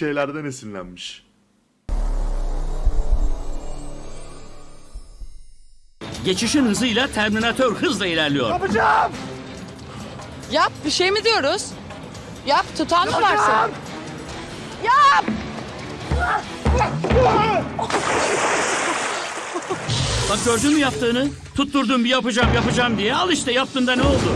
şeylerden esinlenmiş. Geçişin hızıyla Terminator hızla ilerliyor. Yap bir şey mi diyoruz? Yap tutan mı varsın? Yap! Bak gördün mü yaptığını? Tutturdum bir yapacağım yapacağım diye. Al işte yaptığında ne oldu?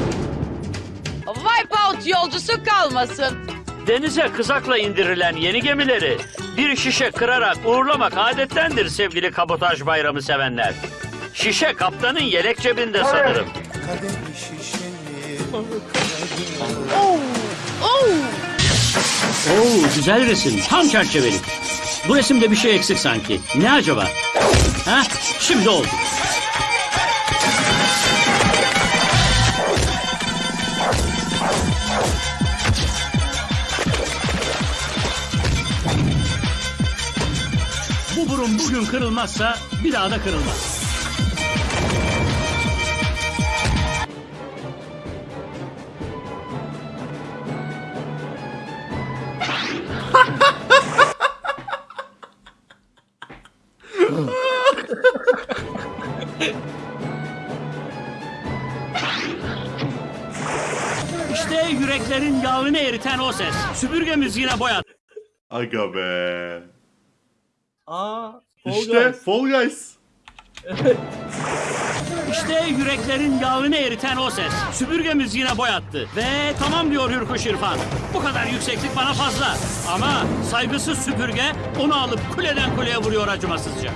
Wipeout yolcusu kalmasın. Denize kızakla indirilen yeni gemileri bir şişe kırarak uğurlamak adettendir sevgili kabotaj bayramı sevenler. Şişe kaptanın yelek cebinde sanırım. Oh! Oo güzel resim. Tam çerçeveli. Bu resimde bir şey eksik sanki. Ne acaba? Ha? Şimdi oldu. Bu burun bugün kırılmazsa bir daha da kırılmaz. İşte yüreklerin yağını eriten o ses. Süpürgemiz yine boyadı. Aga be. Aa, Fall İşte Guys. Fall Guys. İşte yüreklerin yağını eriten o ses. Süpürgemiz yine boyattı. Ve tamam diyor Hürkuş İrfan. Bu kadar yükseklik bana fazla. Ama saygısız süpürge onu alıp kuleden kuleye vuruyor acımasızca.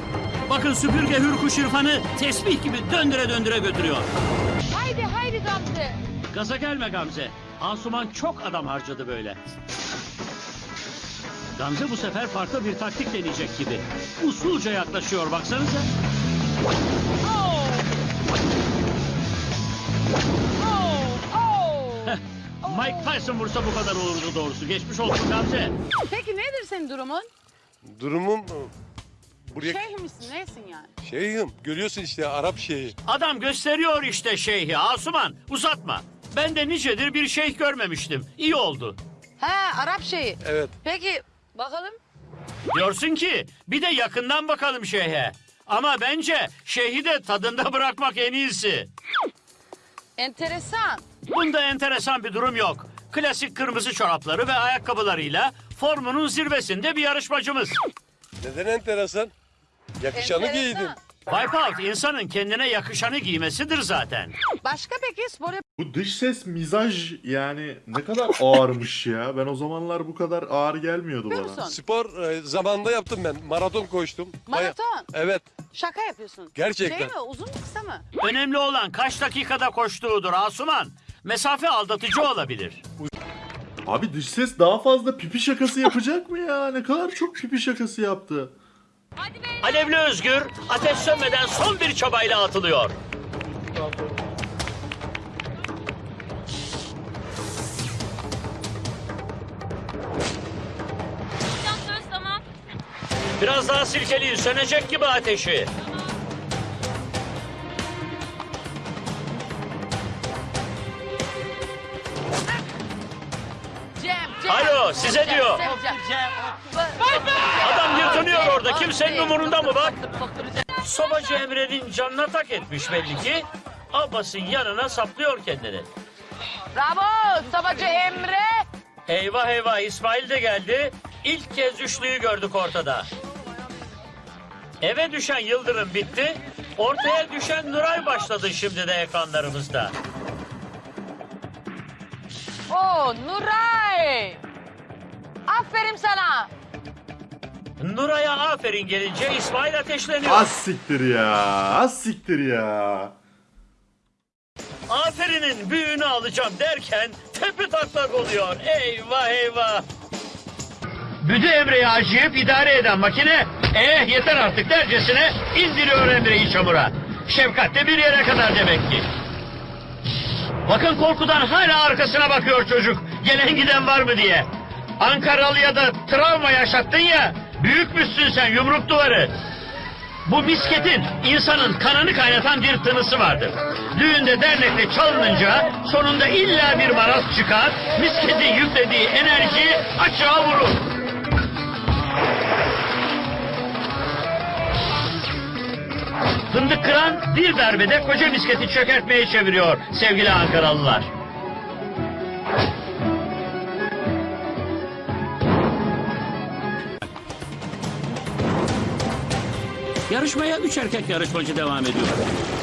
Bakın süpürge Hürkuş İrfan'ı tesbih gibi döndüre döndüre götürüyor. Haydi haydi Gamze. Gaza gelme Gamze. Asuman çok adam harcadı böyle. Gamze bu sefer farklı bir taktik deneyecek gibi. Usulca yaklaşıyor baksanıza. Oh! Oh! Oh! Mike Tyson vursa bu kadar olurdu doğrusu. Geçmiş olsun Gamze. Peki nedir senin durumun? Durumum buraya Şeyh misin, nesin yani? şeyhim görüyorsun işte Arap şeyhi. Adam gösteriyor işte şeyhi Asuman. Uzatma. Ben de nicedir bir şeyh görmemiştim. İyi oldu. He, Arap şeyi. Evet. Peki, bakalım. Diyorsun ki bir de yakından bakalım şeyhe. Ama bence şeyhi de tadında bırakmak en iyisi. Enteresan. Bunda enteresan bir durum yok. Klasik kırmızı çorapları ve ayakkabılarıyla formunun zirvesinde bir yarışmacımız. Neden enteresan? Yakışanı Enteresan. giydin. Wipeout insanın kendine yakışanı giymesidir zaten. Başka peki spor Bu dış ses mizaj yani ne kadar ağırmış ya. Ben o zamanlar bu kadar ağır gelmiyordu bana. musun? Spor e, zamanında yaptım ben. Maraton koştum. Baya- Maraton. Evet. Şaka yapıyorsun. Gerçekten. Şey mi, uzun mu kısa mı? Önemli olan kaç dakikada koştuğudur Asuman. Mesafe aldatıcı olabilir. Abi dış ses daha fazla pipi şakası yapacak mı ya? Ne kadar çok pipi şakası yaptı. Alevli Özgür ateş sönmeden son bir çabayla atılıyor. Biraz daha silkeleyin sönecek gibi ateşi. Cem, Cem. Alo, size Cem, diyor. Cem, Cem. Adam yırtınıyor orada kimsenin umurunda mı bak? Sobacı Emre'nin canına tak etmiş belli ki. Abbas'ın yanına saplıyor kendini. Bravo, Sabacı Emre. Eyvah eyvah İsmail de geldi. İlk kez üçlüyü gördük ortada. Eve düşen Yıldırım bitti. Ortaya düşen Nuray başladı şimdi de ekranlarımızda. Oo, Nuray. Aferin sana. Nuray'a aferin gelince İsmail ateşleniyor. Az siktir ya. Az siktir ya. Aferinin büyüğünü alacağım derken tepe taklak oluyor. Eyvah eyvah. Büdü Emre'yi acıyıp idare eden makine eh yeter artık dercesine indiriyor Emre'yi çamura. Şefkat de bir yere kadar demek ki. Bakın korkudan hala arkasına bakıyor çocuk. Gelen giden var mı diye. Ankaralı'ya da travma yaşattın ya. Büyükmüşsün sen yumruk duvarı. Bu misketin insanın kanını kaynatan bir tınısı vardır. Düğünde dernekte çalınınca sonunda illa bir maraz çıkar, misketin yüklediği enerji açığa vurur. Fındık kıran bir darbede koca misketi çökertmeye çeviriyor sevgili Ankaralılar. Yarışmaya üç erkek yarışmacı devam ediyor.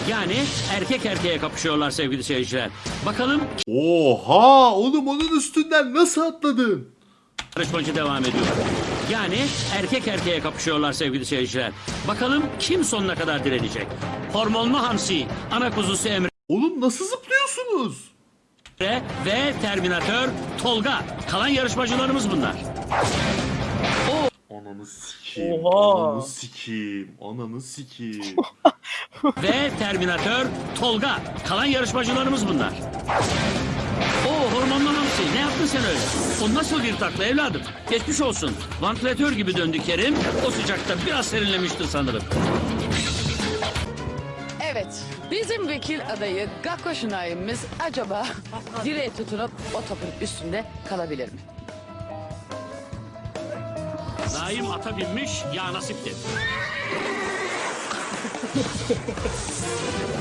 Yani erkek erkeğe kapışıyorlar sevgili seyirciler. Bakalım Oha oğlum onun üstünden nasıl atladın? yarışmacı devam ediyor. Yani erkek erkeğe kapışıyorlar sevgili seyirciler. Bakalım kim sonuna kadar direnecek. Hormonlu Hamsi, ana kuzusu Emre Oğlum nasıl zıplıyorsunuz? ve Terminatör Tolga. Kalan yarışmacılarımız bunlar. Ananı sikeyim. Oha. Ananı sikeyim. Ananı sikeyim. ve Terminatör Tolga. Kalan yarışmacılarımız bunlar. O hormonlu hamsi ne yaptın sen öyle? O nasıl bir takla evladım? Geçmiş olsun. Vantilatör gibi döndü Kerim. O sıcakta biraz serinlemişti sanırım. Evet. Bizim vekil adayı Gakko Şınay'ımız acaba direğe tutunup o topun üstünde kalabilir mi? Zaim ata binmiş ya nasipti. Neyi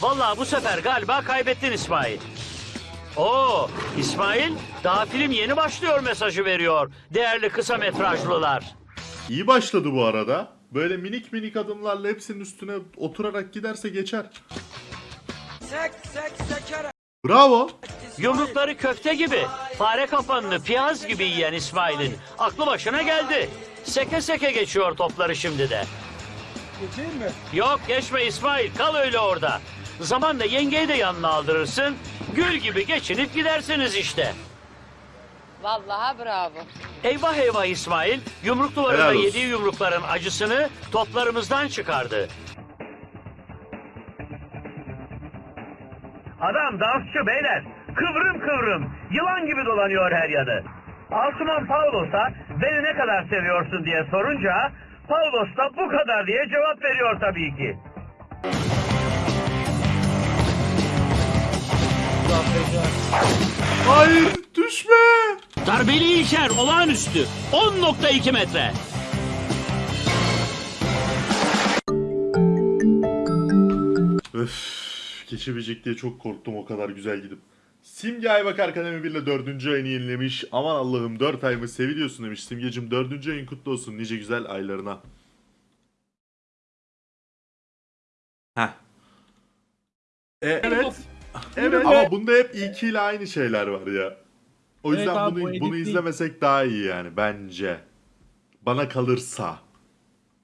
Vallahi bu sefer galiba kaybettin İsmail. Oo, İsmail daha film yeni başlıyor mesajı veriyor. Değerli kısa metrajlılar. İyi başladı bu arada. Böyle minik minik adımlarla hepsinin üstüne oturarak giderse geçer. Bravo. Yumrukları köfte gibi, fare kafanını piyaz gibi yiyen İsmail'in aklı başına geldi. Seke seke geçiyor topları şimdi de. Geçeyim mi? Yok geçme İsmail, kal öyle orada. Zamanla yengeyi de yanına aldırırsın. Gül gibi geçinip gidersiniz işte. Vallahi bravo. Eyvah eyvah İsmail, yumruk Helal duvarında olsun. yediği yumrukların acısını toplarımızdan çıkardı. Adam dansçı beyler. Kıvrım kıvrım. Yılan gibi dolanıyor her yanı. Asuman Paulos'a beni ne kadar seviyorsun diye sorunca Paulos da bu kadar diye cevap veriyor tabii ki. Hayır düşme. Darbeli İlker olağanüstü 10.2 metre. Öf, geçebilecek diye çok korktum o kadar güzel gidip. Simge Aybak Akademi 1 ile 4. ayını yenilemiş. Aman Allah'ım 4 ayımı seviliyorsun demiş. Simgecim 4. ayın kutlu olsun nice güzel aylarına. Heh. E, evet. Evet ama bunda hep ilki ile aynı şeyler var ya. O Evet yüzden abi, bunu bu edit bunu değil. izlemesek daha iyi yani bence. Bana kalırsa.